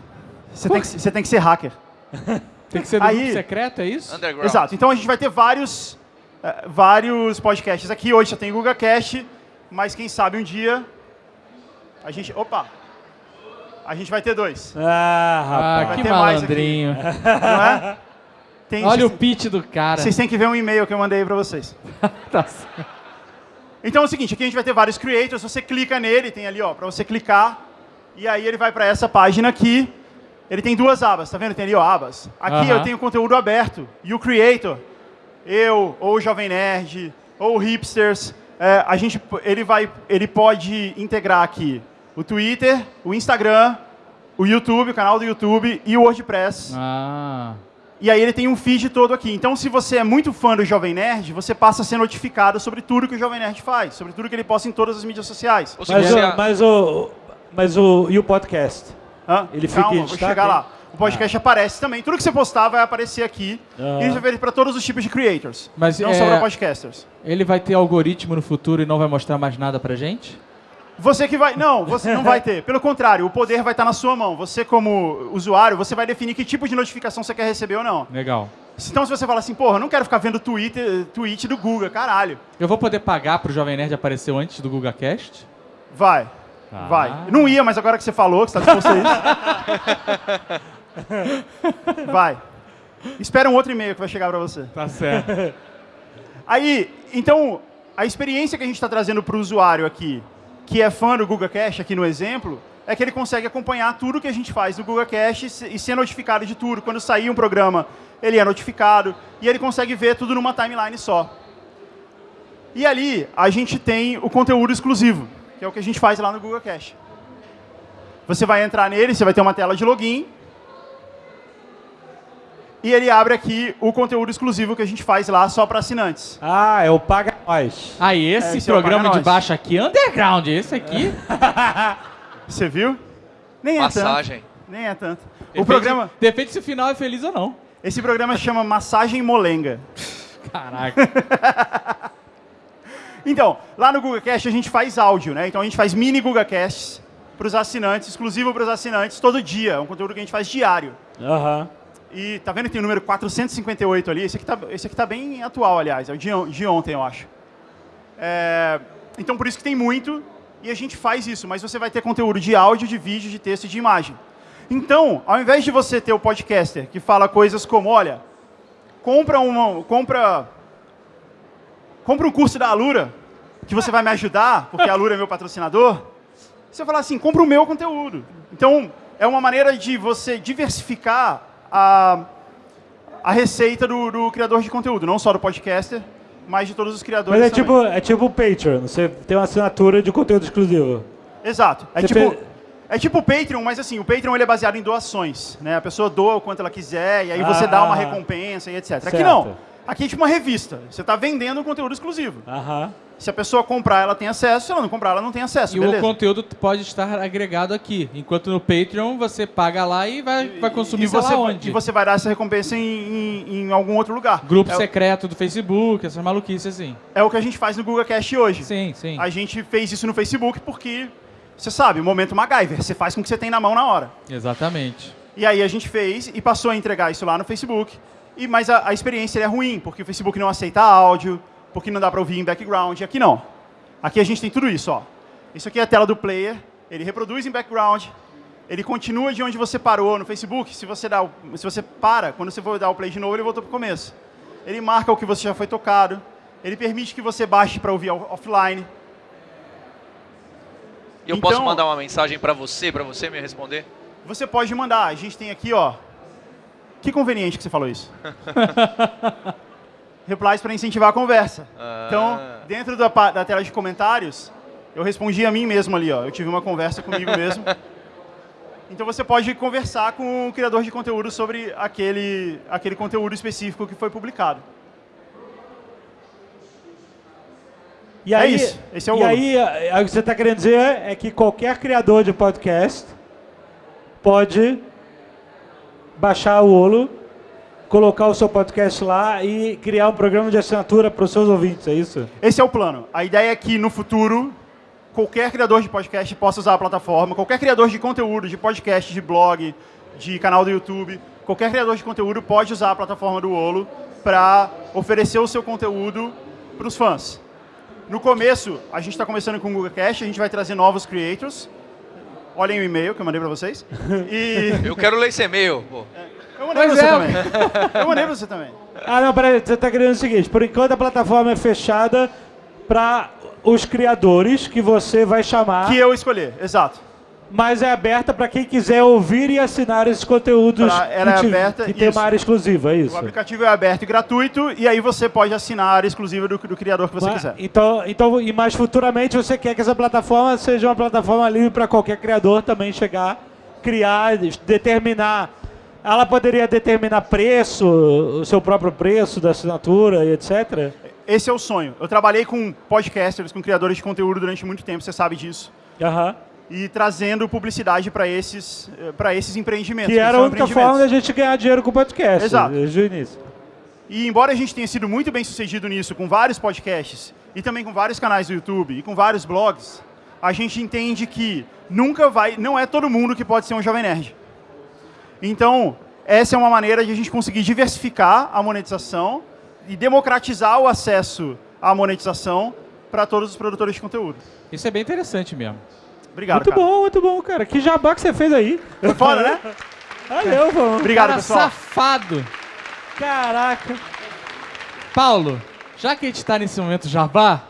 Você tem que, você tem que ser hacker. Tem que ser do Aí- grupo secreto, é isso? Underground. Exato. Então a gente vai ter vários, eh, vários podcasts aqui. Hoje só tem Google Cast, mas quem sabe um dia a gente. Opa! A gente vai ter dois. Ah, Ah, rapaz. vai que ter mais aqui. malandrinho. Não é? Tem, Olha o vocês, pitch do cara. vocês têm que ver um e-mail que eu mandei para vocês. Tá certo. Então é o seguinte, aqui a gente vai ter vários creators, você clica nele, tem ali, ó, para você clicar, e aí ele vai para essa página aqui. Ele tem duas abas, tá vendo? Tem ali, ó, abas. Aqui Aham. eu tenho conteúdo aberto. E o creator, eu, ou o Jovem Nerd, ou o Hipsters, é, a gente, ele, vai, ele pode integrar aqui o Twitter, o Instagram, o YouTube, o canal do YouTube e o WordPress. Ah. E aí ele tem um feed todo aqui. Então, se você é muito fã do Jovem Nerd, você passa a ser notificado sobre tudo que o Jovem Nerd faz, sobre tudo que ele posta em todas as mídias sociais. Mas, o, mas o. Mas o. E o podcast? Hã? Ele fica Calma, em vou chegar lá. o podcast aparece também. Tudo que você postar vai aparecer aqui. Ah. E isso feito para todos os tipos de creators. Mas, não é, só para podcasters. Ele vai ter algoritmo no futuro e não vai mostrar mais nada pra gente? Você que vai. Não, você não vai ter. Pelo contrário, o poder vai estar na sua mão. Você, como usuário, você vai definir que tipo de notificação você quer receber ou não. Legal. Então, se você fala assim, porra, eu não quero ficar vendo Twitter, tweet do Google, caralho. Eu vou poder pagar pro Jovem Nerd aparecer antes do GugaCast? Vai. Ah. Vai. Não ia, mas agora que você falou, que você está disposto a isso. vai. Espera um outro e-mail que vai chegar para você. Tá certo. Aí, então, a experiência que a gente está trazendo para o usuário aqui, que é fã do Google Cache, aqui no exemplo, é que ele consegue acompanhar tudo que a gente faz no Google Cache e ser notificado de tudo. Quando sair um programa, ele é notificado e ele consegue ver tudo numa timeline só. E ali, a gente tem o conteúdo exclusivo, que é o que a gente faz lá no Google Cache. Você vai entrar nele, você vai ter uma tela de login, e ele abre aqui o conteúdo exclusivo que a gente faz lá só para assinantes. Ah, é o Paga Nós. Ah, esse É, esse é o programa Paga de baixo aqui, underground, esse aqui. Você viu? Nem é Massagem. tanto. Nem é tanto. O Depende- programa, Depende se o final é feliz ou não. esse programa chama Massagem Molenga. Caraca. Então, lá no Google Cast a gente faz áudio, né? Então a gente faz mini Google Casts para os assinantes, exclusivo para os assinantes, todo dia. É um conteúdo que a gente faz diário. Aham. E tá vendo que tem o número 458 ali? Esse aqui tá, esse aqui tá bem atual, aliás. É o de, on- de ontem, eu acho. É, então, por isso que tem muito. E a gente faz isso. Mas você vai ter conteúdo de áudio, de vídeo, de texto e de imagem. Então, ao invés de você ter o podcaster que fala coisas como, olha, compra uma, compra, compra um curso da Alura, que você vai me ajudar, porque a Alura é meu patrocinador. Você vai falar assim, compra o meu conteúdo. Então, é uma maneira de você diversificar a, a receita do, do criador de conteúdo, não só do podcaster, mas de todos os criadores Mas é também. tipo, é tipo o Patreon. Você tem uma assinatura de conteúdo exclusivo. Exato. É Você tipo, fez- é tipo o Patreon, mas assim, o Patreon ele é baseado em doações. Né? A pessoa doa o quanto ela quiser, e aí você dá uma Ah. recompensa e etc. Aqui Certo. não. Aqui é tipo uma revista. Você está vendendo um conteúdo exclusivo. Aham. Se a pessoa comprar, ela tem acesso. Se ela não comprar, ela não tem acesso. E beleza? o conteúdo pode estar agregado aqui. Enquanto no Patreon você paga lá e vai, vai consumir e você, lá onde. E você vai dar essa recompensa em, em- em algum outro lugar. Grupo é, o- secreto do Facebook, essas maluquices assim. é o que a gente faz no Google Cast hoje. Sim, sim. A gente fez isso no Facebook porque, você sabe, o momento MacGyver. Você faz com o que você tem na mão na hora. Exatamente. E aí a gente fez e passou a entregar isso lá no Facebook. E, mas a, a experiência é ruim, porque o Facebook não aceita áudio, porque não dá para ouvir em background. Aqui não. Aqui a gente tem tudo isso. Ó. Isso aqui é a tela do player. Ele reproduz em background. Ele continua de onde você parou no Facebook. Se você, dá o- se você para, quando você for dar o play de novo, ele voltou para o começo. Ele marca o que você já foi tocado. Ele permite que você baixe para ouvir off- offline. Eu Então- posso mandar uma mensagem pra você, pra você me responder? Você pode mandar. A gente tem aqui, ó. Que conveniente que você falou isso. Replies para incentivar a conversa. Ah. Então, dentro da, da tela de comentários, eu respondi a mim mesmo ali, ó. Eu tive uma conversa comigo mesmo. Então você pode conversar com o criador de conteúdo sobre aquele, aquele conteúdo específico que foi publicado. E É aí, isso. Esse é o E aí, o que você está querendo dizer é que qualquer criador de podcast pode baixar o Olo, colocar o seu podcast lá e criar um programa de assinatura para os seus ouvintes, é isso? Esse é o plano. A ideia é que no futuro qualquer criador de podcast possa usar a plataforma, qualquer criador de conteúdo, de podcast, de blog, de canal do YouTube, qualquer criador de conteúdo pode usar a plataforma do Olo para oferecer o seu conteúdo para os fãs. No começo, a gente está começando com o Google Cast, a gente vai trazer novos creators. Olhem o e-mail que eu mandei para vocês. E Eu quero ler esse e-mail. pô. eu mandei para você é. também. Eu mandei para você também. Ah, não, peraí, você está querendo o seguinte, por enquanto a plataforma é fechada para os criadores que você vai chamar, Que eu escolher, exato. Mas é aberta para quem quiser ouvir e assinar esses conteúdos Pra- ela que, é aberta, que tem isso. uma área exclusiva, é isso? O aplicativo é aberto e gratuito, e aí você pode assinar a área exclusiva do, do criador que você Mas- quiser. Então, então, e mais futuramente você quer que essa plataforma seja uma plataforma livre para qualquer criador também chegar, criar, determinar. Ela poderia determinar preço, o seu próprio preço da assinatura e etc. Esse é o sonho. Eu trabalhei com podcasters, com criadores de conteúdo durante muito tempo, você sabe disso. Aham. E trazendo publicidade para esses, para esses empreendimentos. Que era a única forma da gente ganhar dinheiro com o podcast. Exato. Desde o início. E embora a gente tenha sido muito bem sucedido nisso, com vários podcasts, e também com vários canais do YouTube, e com vários blogs, a gente entende que nunca vai, não é todo mundo que pode ser um Jovem Nerd. Então, essa é uma maneira de a gente conseguir diversificar a monetização e democratizar o acesso à monetização para todos os produtores de conteúdo. Isso é bem interessante mesmo. Obrigado, Muito cara. bom, muito bom, cara. Que jabá que você fez aí. Foi foda, né? Valeu, vamos. Obrigado, Cara pessoal. safado. Caraca. Paulo, já que a gente tá nesse momento jabá,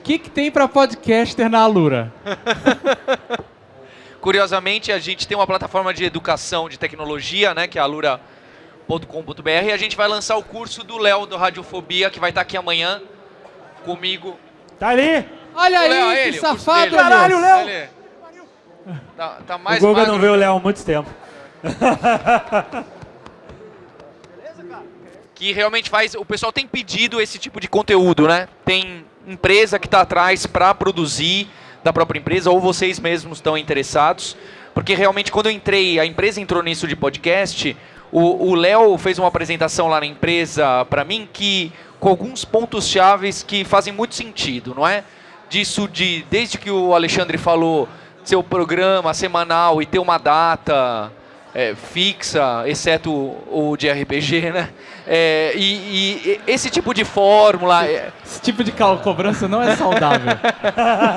o que, que tem pra podcaster na Alura? Curiosamente, a gente tem uma plataforma de educação de tecnologia, né, que é alura.com.br, e a gente vai lançar o curso do Léo do Radiofobia, que vai estar aqui amanhã comigo. Tá ali. Olha O aí, Léo, que ele, o curso safado, dele. Caralho, Léo! Ele- Tá, tá mais o Guga magro. não vê o Léo há muito tempo. que realmente faz. O pessoal tem pedido esse tipo de conteúdo, né? Tem empresa que está atrás para produzir da própria empresa, ou vocês mesmos estão interessados. Porque realmente, quando eu entrei, a empresa entrou nisso de podcast, o Léo fez uma apresentação lá na empresa para mim que com alguns pontos chaves que fazem muito sentido, não é? Disso de desde que o Alexandre falou seu programa semanal e ter uma data é, fixa, exceto o, o de RPG, né? É, e, e esse tipo de fórmula, é, Esse tipo de cobrança não é saudável.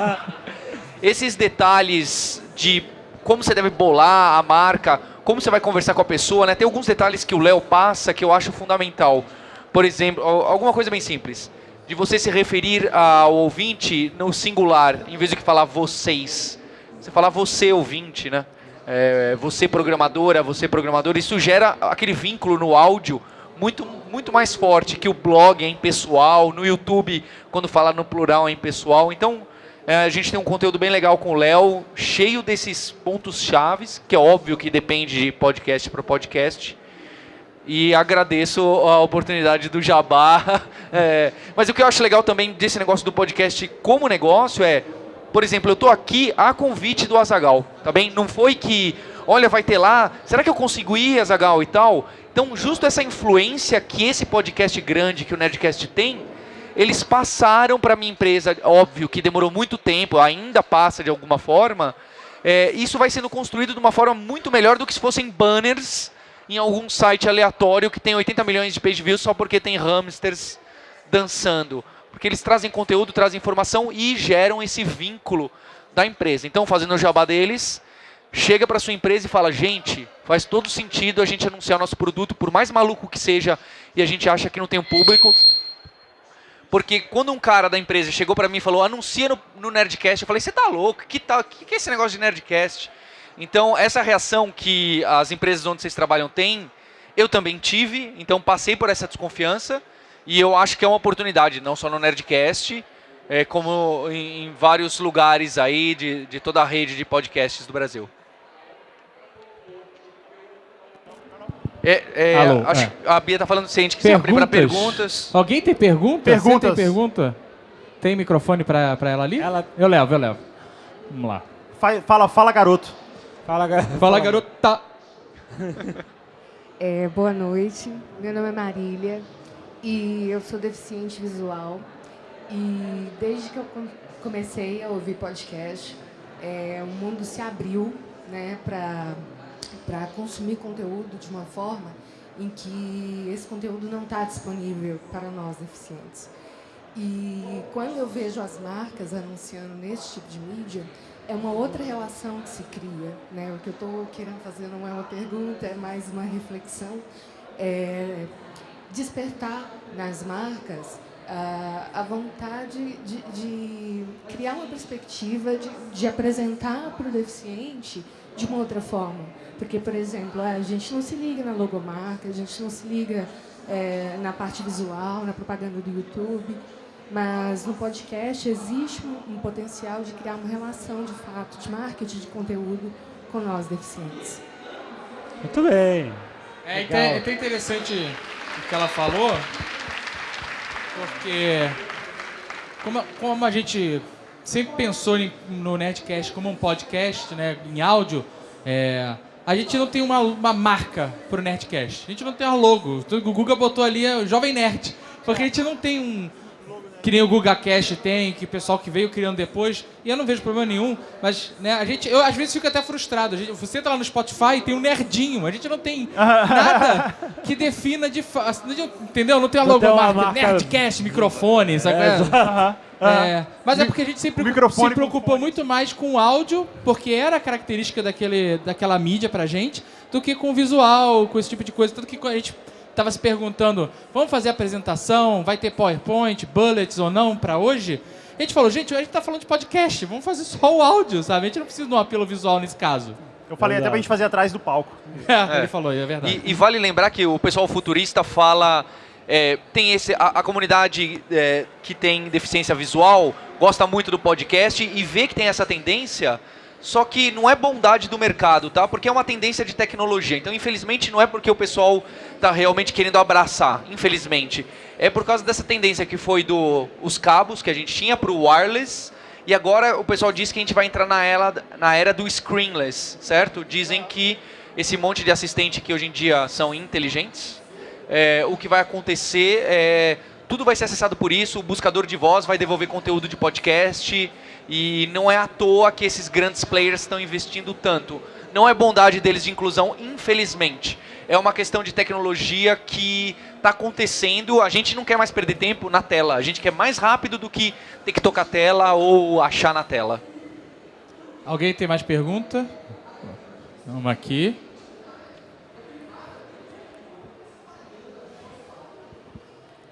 esses detalhes de como você deve bolar a marca, como você vai conversar com a pessoa, né? Tem alguns detalhes que o Léo passa que eu acho fundamental. Por exemplo, al- alguma coisa bem simples. De você se referir ao ouvinte no singular, em vez de que falar vocês. Você falar você ouvinte, né? É, você programadora, você programador. Isso gera aquele vínculo no áudio muito, muito mais forte que o blog é em pessoal, no YouTube, quando fala no plural é em pessoal. Então, é, a gente tem um conteúdo bem legal com o Léo, cheio desses pontos chaves, que é óbvio que depende de podcast para podcast. E agradeço a oportunidade do Jabá. É, mas o que eu acho legal também desse negócio do podcast como negócio é, por exemplo, eu estou aqui a convite do Azagal, tá bem? Não foi que, olha, vai ter lá, será que eu consigo ir, Azagal e tal? Então, justo essa influência que esse podcast grande que o Nerdcast tem, eles passaram para minha empresa, óbvio que demorou muito tempo, ainda passa de alguma forma. é, isso vai sendo construído de uma forma muito melhor do que se fossem banners em algum site aleatório que tem 80 milhões de page views só porque tem hamsters dançando. Porque eles trazem conteúdo, trazem informação e geram esse vínculo da empresa. Então, fazendo o jabá deles, chega para sua empresa e fala: gente, faz todo sentido a gente anunciar o nosso produto, por mais maluco que seja, e a gente acha que não tem um público. Porque quando um cara da empresa chegou para mim e falou, anuncia no, no Nerdcast, eu falei, você tá louco? Que, tal, que, que é esse negócio de Nerdcast? Então, essa reação que as empresas onde vocês trabalham têm, eu também tive, então passei por essa desconfiança, e eu acho que é uma oportunidade, não só no Nerdcast, é, como em, em vários lugares aí de, de toda a rede de podcasts do Brasil. É, é, Alô, acho é. que a Bia tá falando se a gente quiser abrir para perguntas. Alguém tem pergunta? Perguntas. Você tem pergunta? Tem microfone pra ela ali? Ela- Eu levo, eu levo. Vamos lá. Fa- Fala, fala, garoto. Fala, ga- Fala, garota. É, boa noite, meu nome é Marília e eu sou deficiente visual. E desde que eu com- comecei a ouvir podcast, é, o mundo se abriu né, para consumir conteúdo de uma forma em que esse conteúdo não está disponível para nós deficientes. E quando eu vejo as marcas anunciando nesse tipo de mídia, é uma outra relação que se cria. Né? O que eu estou querendo fazer não é uma pergunta, é mais uma reflexão. É despertar nas marcas ah, a vontade de, de criar uma perspectiva de, de apresentar para o deficiente de uma outra forma. Porque, por exemplo, a gente não se liga na logomarca, a gente não se liga eh, na parte visual, na propaganda do YouTube, mas no podcast existe um, um potencial de criar uma relação de fato de marketing de conteúdo com nós deficientes. Muito bem. É, Legal. então é até interessante que ela falou, porque como, como a gente sempre pensou em- no Nerdcast como um podcast, né, em áudio, é, a gente não tem uma, uma marca pro Nerdcast. A gente não tem um logo. O Guga botou ali é o Jovem Nerd. Porque a gente não tem um. Que nem o GugaCast tem, que o pessoal que veio criando depois. E eu não vejo problema nenhum. Mas, né, a gente. Eu às vezes fico até frustrado. A gente, você entra lá no Spotify e tem um nerdinho. A gente não tem nada que defina de. fa- Entendeu? Não tem a logomarca. marca- Nerdcast, microfone, sabe? é? Aham. É, mas é porque a gente sempre se preocupou muito mais com o áudio, porque era a característica daquele, daquela mídia pra gente, do que com o visual, com esse tipo de coisa. Tanto que a gente tava se perguntando, vamos fazer apresentação, vai ter PowerPoint, bullets ou não pra hoje? A gente falou, gente, a gente tá falando de podcast, vamos fazer só o áudio, sabe? A gente não precisa de um apelo visual nesse caso. Eu falei até pra gente fazer atrás do palco. É, ele falou, é verdade. E, e vale lembrar que o pessoal futurista fala. é, tem esse, a, a comunidade é, que tem deficiência visual gosta muito do podcast e vê que tem essa tendência, só que não é bondade do mercado, tá? Porque é uma tendência de tecnologia. Então, infelizmente, não é porque o pessoal está realmente querendo abraçar, infelizmente. É por causa dessa tendência que foi do os cabos que a gente tinha para o wireless e agora o pessoal diz que a gente vai entrar na era, na era do screenless, certo? Dizem que esse monte de assistente que hoje em dia são inteligentes, é, o que vai acontecer é tudo vai ser acessado por isso, o buscador de voz vai devolver conteúdo de podcast e não é à toa que esses grandes players estão investindo tanto. Não é bondade deles de inclusão, infelizmente. É uma questão de tecnologia que está acontecendo. A gente não quer mais perder tempo na tela. A gente quer mais rápido do que ter que tocar a tela ou achar na tela. Alguém tem mais pergunta? Vamos aqui.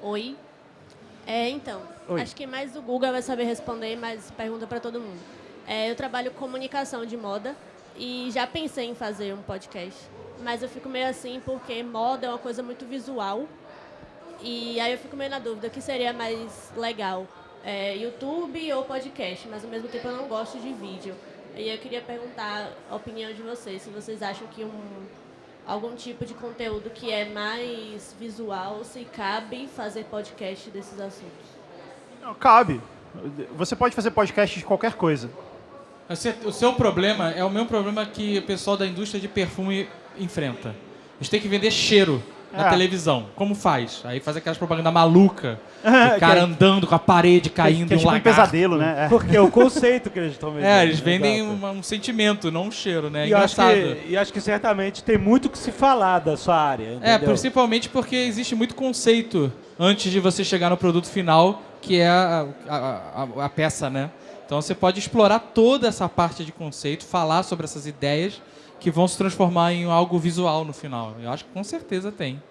Oi. É, então, Oi. acho que mais o Guga vai saber responder, mas pergunta para todo mundo. É, eu trabalho com comunicação de moda e já pensei em fazer um podcast, mas eu fico meio assim porque moda é uma coisa muito visual e aí eu fico meio na dúvida o que seria mais legal, é, YouTube ou podcast, mas ao mesmo tempo eu não gosto de vídeo. E eu queria perguntar a opinião de vocês, se vocês acham que um, algum tipo de conteúdo que é mais visual, se cabe fazer podcast desses assuntos. Não, cabe. Você pode fazer podcast de qualquer coisa. O seu problema é o mesmo problema que o pessoal da indústria de perfume enfrenta. Eles têm que vender cheiro na É. televisão. Como faz? Aí faz aquelas propagandas maluca, É, o cara que é- andando com a parede caindo que é e um tipo um lagarto. pesadelo, né? É. Porque é o conceito que eles estão vendendo. É, eles vendem Exato. uma- um sentimento, não um cheiro, né? É E eu, acho engraçado. que, e acho que certamente tem muito que se falar da sua área. É, entendeu? principalmente porque existe muito conceito antes de você chegar no produto final, que é a, a- a- a peça, né? Então você pode explorar toda essa parte de conceito, falar sobre essas ideias que vão se transformar em algo visual no final. Eu acho que com certeza tem.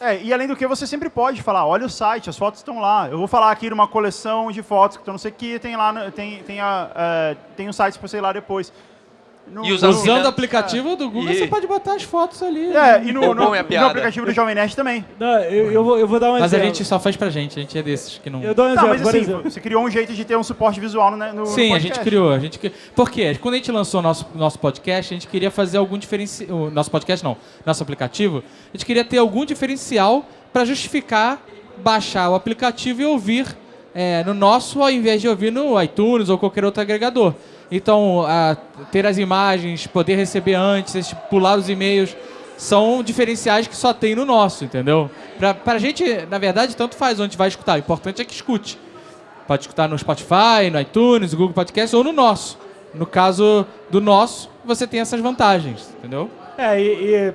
É, e além do que, você sempre pode falar, olha o site, as fotos estão lá. Eu vou falar aqui de uma coleção de fotos que eu não sei o que, tem lá, tem, tem, a, é, tem um site para você ir lá depois. No- E no- alunos- Usando o aplicativo do Google, E- você pode botar as fotos ali. É, e no, no, é a no aplicativo do Jovem Nerd também. Não, eu, eu vou, eu vou dar um Mas a exemplo. gente só faz pra gente, a gente é desses que não. Eu dou um Tá, exemplo, mas assim, exemplo. você criou um jeito de ter um suporte visual no, no no Sim, a podcast. gente criou. A gente... Por quê? Quando a gente lançou o nosso, nosso podcast, a gente queria fazer algum diferencial. O nosso podcast não, nosso aplicativo. A gente queria ter algum diferencial para justificar baixar o aplicativo e ouvir é, no nosso, ao invés de ouvir no iTunes ou qualquer outro agregador. Então, a- ter as imagens, poder receber antes, pular os e-mails, são diferenciais que só tem no nosso, entendeu? Pra, pra gente, na verdade, tanto faz onde vai escutar. O importante é que escute. Pode escutar no Spotify, no iTunes, Google Podcast ou no nosso. No caso do nosso, você tem essas vantagens, entendeu? É, e, e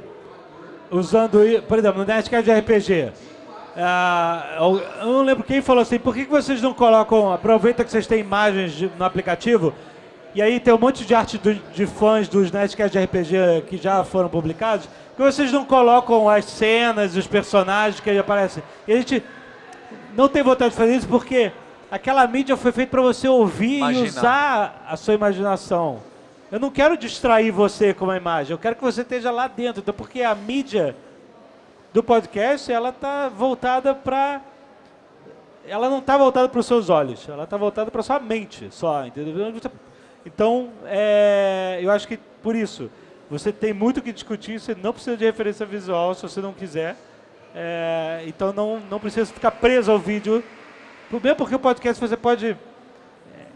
usando, por exemplo, no Nerdcast de RPG, ah, eu eu não lembro quem falou assim, por que vocês não colocam, aproveita que vocês têm imagens de- no aplicativo, e aí tem um monte de arte do- de fãs dos Nerdcast de RPG que já foram publicados, que vocês não colocam as cenas, os personagens que aí aparecem. E a gente não tem vontade de fazer isso porque aquela mídia foi feita para você ouvir Imaginar. e usar a sua imaginação. Eu não quero distrair você com uma imagem, eu quero que você esteja lá dentro, então, porque a mídia do podcast, ela está voltada para ela não está voltada para os seus olhos, ela está voltada para sua mente só, entendeu? Então, é, eu acho que por isso, você tem muito o que discutir, você não precisa de referência visual se você não quiser. É, então não, não precisa ficar preso ao vídeo. Mesmo porque o podcast você pode.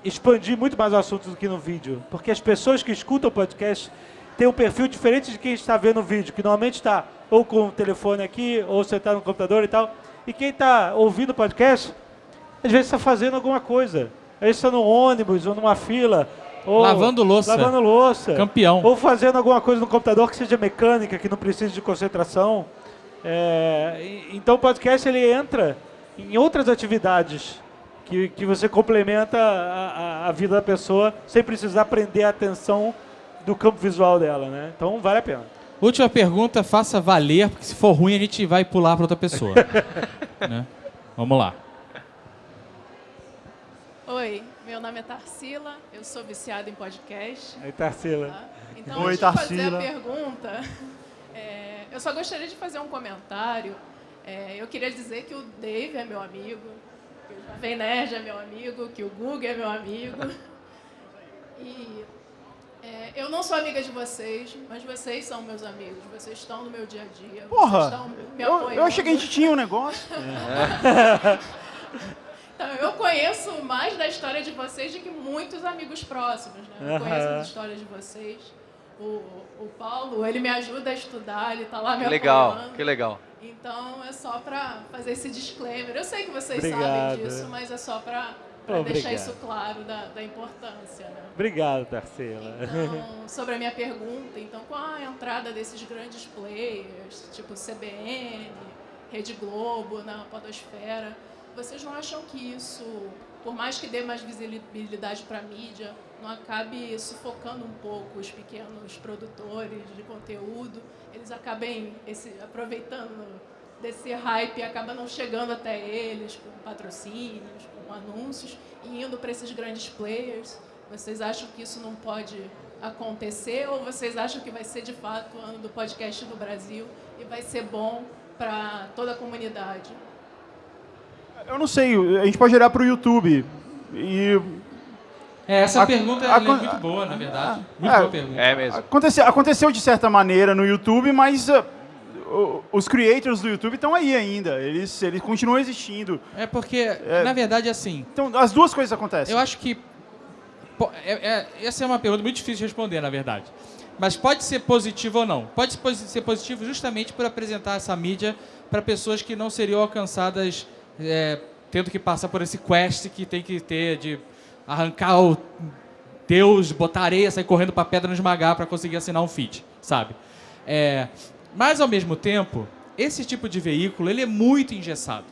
expandir muito mais o assunto do que no vídeo. Porque as pessoas que escutam o podcast têm um perfil diferente de quem está vendo o vídeo, que normalmente está ou com o telefone aqui, ou você está no computador e tal. E quem está ouvindo o podcast, às vezes está fazendo alguma coisa. Às vezes está no ônibus, ou numa fila, ou Lavando louça. Lavando louça. Campeão. Ou fazendo alguma coisa no computador que seja mecânica, que não precise de concentração. É, então o podcast ele entra em outras atividades que, que você complementa a, a- a vida da pessoa sem precisar prender a atenção do campo visual dela, né? Então vale a pena. Última pergunta, faça valer, porque se for ruim a gente vai pular para outra pessoa. né? Vamos lá. Oi, meu nome é Tarsila, eu sou viciada em podcast. Aí Tarsila. tá? Então, Oi, antes de fazer Tarsila. a pergunta, é, eu só gostaria de fazer um comentário. É, eu queria dizer que o Dave é meu amigo, que o Jovem Nerd é meu amigo, que o Google é meu amigo. E é, eu não sou amiga de vocês, mas vocês são meus amigos. Vocês estão no meu dia a dia. vocês Porra, estão me eu, apoiando. eu achei que a gente tinha um negócio. Então, eu conheço mais da história de vocês do que muitos amigos próximos, né? Eu conheço as histórias de vocês. O, o Paulo, ele me ajuda a estudar, ele tá lá me Que legal, apoiando. que legal. Então, é só pra fazer esse disclaimer. Eu sei que vocês Obrigado. sabem disso, mas é só Pô, deixar isso claro da, da importância, né? Obrigado, Tarsila. Então, sobre a minha pergunta, então, com a entrada desses grandes players, tipo CBN, Rede Globo, na podosfera, vocês não acham que isso, por mais que dê mais visibilidade para a mídia, não acabe sufocando um pouco os pequenos produtores de conteúdo? Eles acabem esse, aproveitando desse hype acaba não chegando até eles com patrocínios, com anúncios e indo para esses grandes players. Vocês acham que isso não pode acontecer ou vocês acham que vai ser de fato o ano do podcast no Brasil e vai ser bom para toda a comunidade? Eu não sei, a gente pode olhar pro YouTube. E É, essa A- pergunta a- é muito boa, na verdade. Muito é, boa pergunta. É mesmo. aconteceu, aconteceu de certa maneira no YouTube, mas ah, o- os creators do YouTube estão aí ainda. Eles, eles continuam existindo. É porque, na verdade, assim, Então, as duas coisas acontecem. eu acho que. é- é- essa é uma pergunta muito difícil de responder, na verdade. Mas pode ser positivo ou não. Pode ser positivo justamente por apresentar essa mídia para pessoas que não seriam alcançadas é, tendo que passar por esse quest que tem que ter de arrancar o Deus, botar areia, sair correndo para pedra esmagar para conseguir assinar um feed, sabe? É, mas ao mesmo tempo, esse tipo de veículo ele é muito engessado.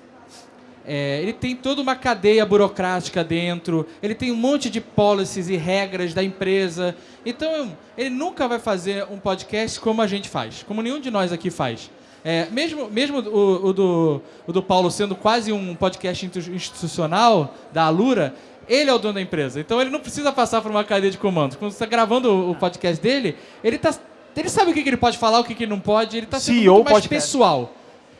É, ele tem toda uma cadeia burocrática dentro, ele tem um monte de policies e regras da empresa. Então, ele nunca vai fazer um podcast como a gente faz, como nenhum de nós aqui faz. É, mesmo mesmo o, o do, o do Paulo sendo quase um podcast institu- institucional da Alura, ele é o dono da empresa. Então, ele não precisa passar por uma cadeia de comandos. Quando você está gravando o- o podcast dele, ele, tá, ele sabe o que, que ele pode falar, o que, que ele não pode. Ele está sendo CEO muito mais podcast. pessoal.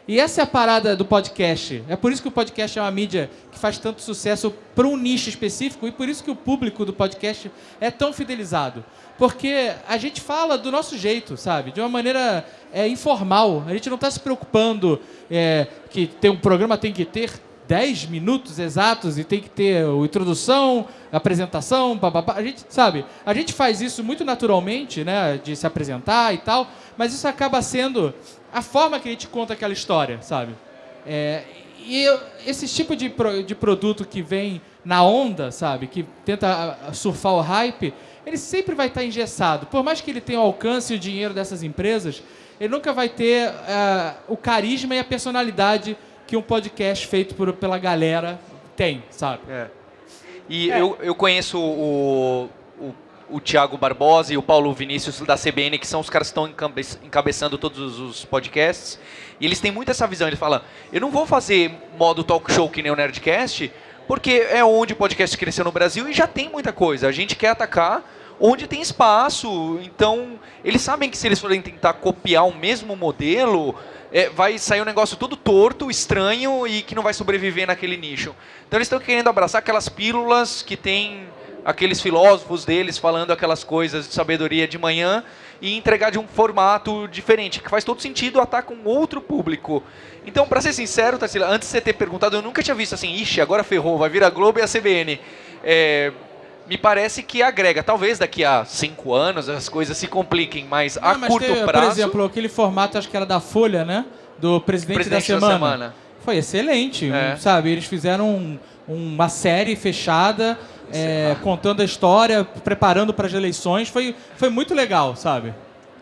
E essa é a parada do podcast. É por isso que o podcast é uma mídia que faz tanto sucesso para um nicho específico e por isso que o público do podcast é tão fidelizado. Porque a gente fala do nosso jeito, sabe? De uma maneira é, informal. A gente não está se preocupando é, que tem um programa tem que ter 10 minutos exatos e tem que ter a introdução, apresentação. A gente, sabe, a gente faz isso muito naturalmente, né, de se apresentar e tal, mas isso acaba sendo a forma que a gente conta aquela história, sabe? É, e esse tipo de, pro- de produto que vem na onda, sabe, que tenta ah, surfar o hype, ele sempre vai estar engessado. Por mais que ele tenha o alcance e o dinheiro dessas empresas, ele nunca vai ter ah, o carisma e a personalidade que um podcast feito por, pela galera tem, sabe? É. E Eu, eu conheço o, o, o Thiago Barbosa e o Paulo Vinícius da CBN, que são os caras que estão encabe- encabeçando todos os podcasts. E eles têm muito essa visão. Eles falam: eu não vou fazer modo talk show que nem o Nerdcast, porque é onde o podcast cresceu no Brasil e já tem muita coisa. A gente quer atacar onde tem espaço. Então, eles sabem que se eles forem tentar copiar o mesmo modelo, é, vai sair um negócio todo torto, estranho e que não vai sobreviver naquele nicho. Então, eles estão querendo abraçar aquelas pílulas que tem aqueles filósofos deles falando aquelas coisas de sabedoria de manhã e entregar de um formato diferente, que faz todo sentido atacar um outro público. Então, para ser sincero, Tarsila, antes de você ter perguntado, eu nunca tinha visto assim, ixi, agora ferrou, vai vir a Globo e a CBN. É, me parece que agrega. Talvez daqui a cinco anos as coisas se compliquem, mas a Não, mas curto teve, prazo. Por exemplo, aquele formato, acho que era da Folha, né? Do Presidente, Presidente da, da semana. Semana. Foi excelente, É. sabe? Eles fizeram um- uma série fechada, é, contando a história, preparando para as eleições. Foi, foi muito legal, sabe?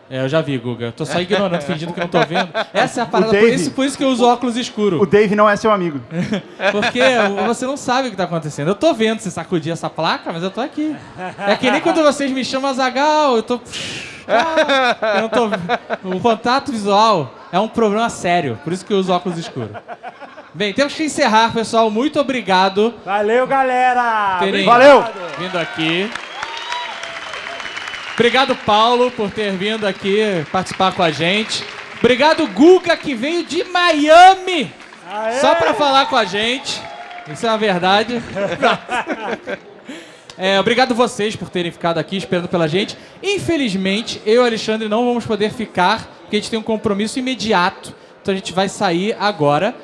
É, eu já vi, Guga. Tô só ignorando, fingindo que não tô vendo. Essa é a parada, por Dave- isso, por isso que eu uso óculos escuros. O Dave não é seu amigo. Porque você não sabe o que tá acontecendo. Eu tô vendo você sacudir essa placa, mas eu tô aqui. É que nem quando vocês me chamam Zagal, eu tô. Eu não tô. O contato visual é um problema sério, por isso que eu uso óculos escuros. Bem, temos que encerrar, pessoal. Muito obrigado Valeu, galera! por terem Valeu! vindo aqui. Obrigado, Paulo, por ter vindo aqui participar com a gente. Obrigado, Guga, que veio de Miami Aê! só pra falar com a gente. Isso é uma verdade. É, obrigado vocês por terem ficado aqui esperando pela gente. Infelizmente, eu e o Alexandre não vamos poder ficar, porque a gente tem um compromisso imediato. Então a gente vai sair agora.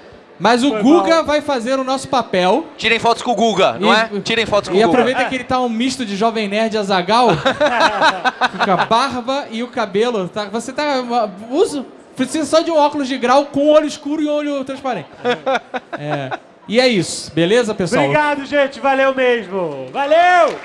Mas o Foi Guga mal. vai fazer o nosso papel. Tirem fotos com o Guga, não E- é? Tirem fotos com E o Guga. aproveita que ele tá um misto de jovem nerd e azagal. com a barba e o cabelo. Tá, você tá. Uso. Precisa só de um óculos de grau com olho escuro e olho transparente. É. E é isso, beleza, pessoal? Obrigado, gente. Valeu mesmo. Valeu!